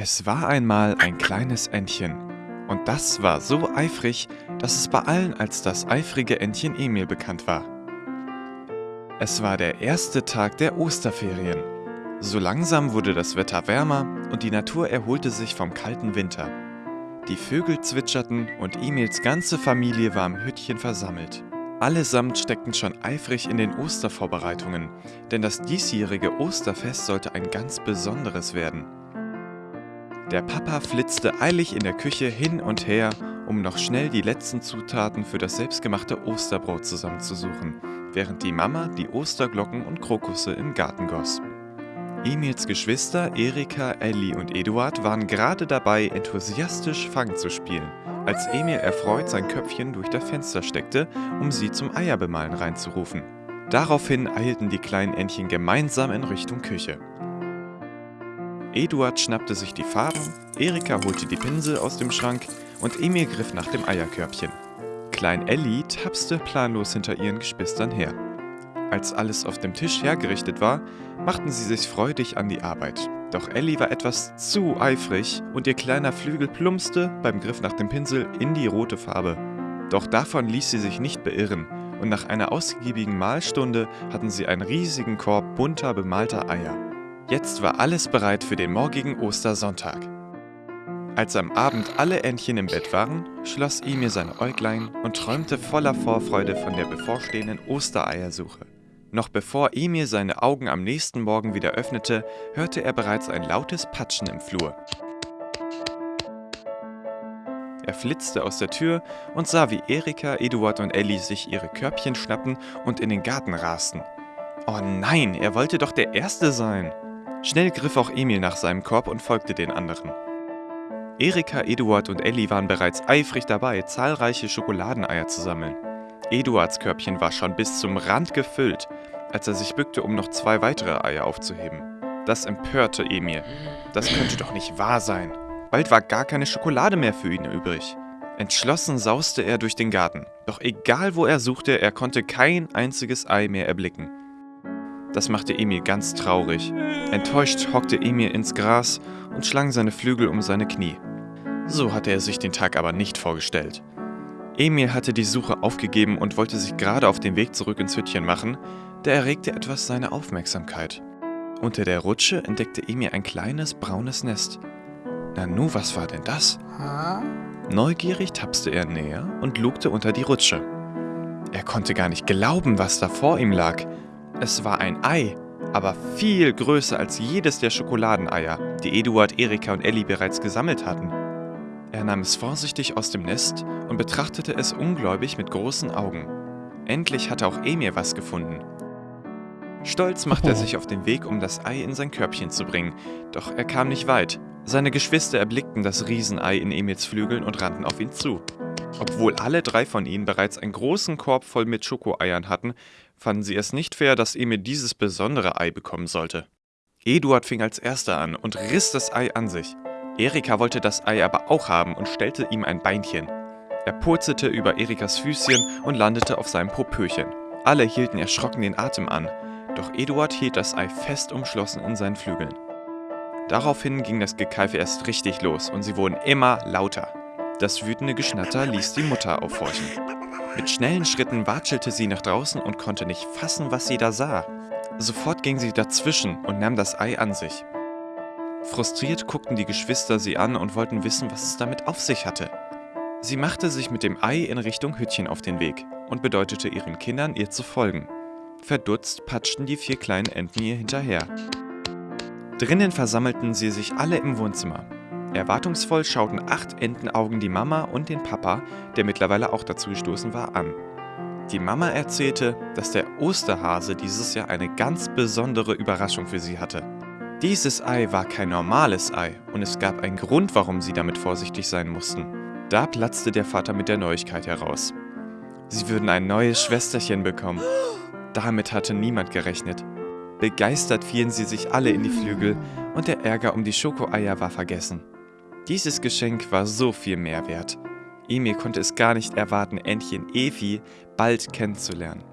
Es war einmal ein kleines Entchen. Und das war so eifrig, dass es bei allen als das eifrige Entchen Emil bekannt war. Es war der erste Tag der Osterferien. So langsam wurde das Wetter wärmer und die Natur erholte sich vom kalten Winter. Die Vögel zwitscherten und Emils ganze Familie war im Hüttchen versammelt. Allesamt steckten schon eifrig in den Ostervorbereitungen, denn das diesjährige Osterfest sollte ein ganz besonderes werden. Der Papa flitzte eilig in der Küche hin und her, um noch schnell die letzten Zutaten für das selbstgemachte Osterbrot zusammenzusuchen, während die Mama die Osterglocken und Krokusse im Garten goss. Emils Geschwister Erika, Ellie und Eduard waren gerade dabei, enthusiastisch Fang zu spielen, als Emil erfreut sein Köpfchen durch das Fenster steckte, um sie zum Eierbemalen reinzurufen. Daraufhin eilten die kleinen Entchen gemeinsam in Richtung Küche. Eduard schnappte sich die Farben, Erika holte die Pinsel aus dem Schrank und Emil griff nach dem Eierkörbchen. Klein Ellie tapste planlos hinter ihren Geschwistern her. Als alles auf dem Tisch hergerichtet war, machten sie sich freudig an die Arbeit. Doch Ellie war etwas zu eifrig und ihr kleiner Flügel plumpste beim Griff nach dem Pinsel in die rote Farbe. Doch davon ließ sie sich nicht beirren und nach einer ausgiebigen Mahlstunde hatten sie einen riesigen Korb bunter bemalter Eier. Jetzt war alles bereit für den morgigen Ostersonntag. Als am Abend alle Entchen im Bett waren, schloss Emil seine Äuglein und träumte voller Vorfreude von der bevorstehenden Ostereiersuche. Noch bevor Emil seine Augen am nächsten Morgen wieder öffnete, hörte er bereits ein lautes Patschen im Flur. Er flitzte aus der Tür und sah, wie Erika, Eduard und Ellie sich ihre Körbchen schnappten und in den Garten rasten. Oh nein, er wollte doch der Erste sein! Schnell griff auch Emil nach seinem Korb und folgte den anderen. Erika, Eduard und Ellie waren bereits eifrig dabei, zahlreiche Schokoladeneier zu sammeln. Eduards Körbchen war schon bis zum Rand gefüllt, als er sich bückte, um noch zwei weitere Eier aufzuheben. Das empörte Emil. Das könnte doch nicht wahr sein. Bald war gar keine Schokolade mehr für ihn übrig. Entschlossen sauste er durch den Garten. Doch egal wo er suchte, er konnte kein einziges Ei mehr erblicken. Das machte Emil ganz traurig. Enttäuscht hockte Emil ins Gras und schlang seine Flügel um seine Knie. So hatte er sich den Tag aber nicht vorgestellt. Emil hatte die Suche aufgegeben und wollte sich gerade auf den Weg zurück ins Hüttchen machen, da erregte etwas seine Aufmerksamkeit. Unter der Rutsche entdeckte Emil ein kleines braunes Nest. Nanu, was war denn das? Neugierig tapste er näher und lugte unter die Rutsche. Er konnte gar nicht glauben, was da vor ihm lag. Es war ein Ei, aber viel größer als jedes der Schokoladeneier, die Eduard, Erika und Ellie bereits gesammelt hatten. Er nahm es vorsichtig aus dem Nest und betrachtete es ungläubig mit großen Augen. Endlich hatte auch Emir was gefunden. Stolz machte er sich auf den Weg, um das Ei in sein Körbchen zu bringen, doch er kam nicht weit. Seine Geschwister erblickten das Riesenei in Emils Flügeln und rannten auf ihn zu. Obwohl alle drei von ihnen bereits einen großen Korb voll mit Schokoeiern hatten, fanden sie es nicht fair, dass Emil dieses besondere Ei bekommen sollte. Eduard fing als erster an und riss das Ei an sich. Erika wollte das Ei aber auch haben und stellte ihm ein Beinchen. Er purzelte über Erikas Füßchen und landete auf seinem Popöchen. Alle hielten erschrocken den Atem an, doch Eduard hielt das Ei fest umschlossen in seinen Flügeln. Daraufhin ging das Gekeife erst richtig los und sie wurden immer lauter. Das wütende Geschnatter ließ die Mutter aufhorchen. Mit schnellen Schritten watschelte sie nach draußen und konnte nicht fassen, was sie da sah. Sofort ging sie dazwischen und nahm das Ei an sich. Frustriert guckten die Geschwister sie an und wollten wissen, was es damit auf sich hatte. Sie machte sich mit dem Ei in Richtung Hüttchen auf den Weg und bedeutete ihren Kindern, ihr zu folgen. Verdutzt patschten die vier kleinen Enten ihr hinterher. Drinnen versammelten sie sich alle im Wohnzimmer. Erwartungsvoll schauten acht Entenaugen die Mama und den Papa, der mittlerweile auch dazu gestoßen war, an. Die Mama erzählte, dass der Osterhase dieses Jahr eine ganz besondere Überraschung für sie hatte. Dieses Ei war kein normales Ei und es gab einen Grund, warum sie damit vorsichtig sein mussten. Da platzte der Vater mit der Neuigkeit heraus. Sie würden ein neues Schwesterchen bekommen. Damit hatte niemand gerechnet. Begeistert fielen sie sich alle in die Flügel und der Ärger um die Schokoeier war vergessen. Dieses Geschenk war so viel mehr wert. Emil konnte es gar nicht erwarten, Entchen Evi bald kennenzulernen.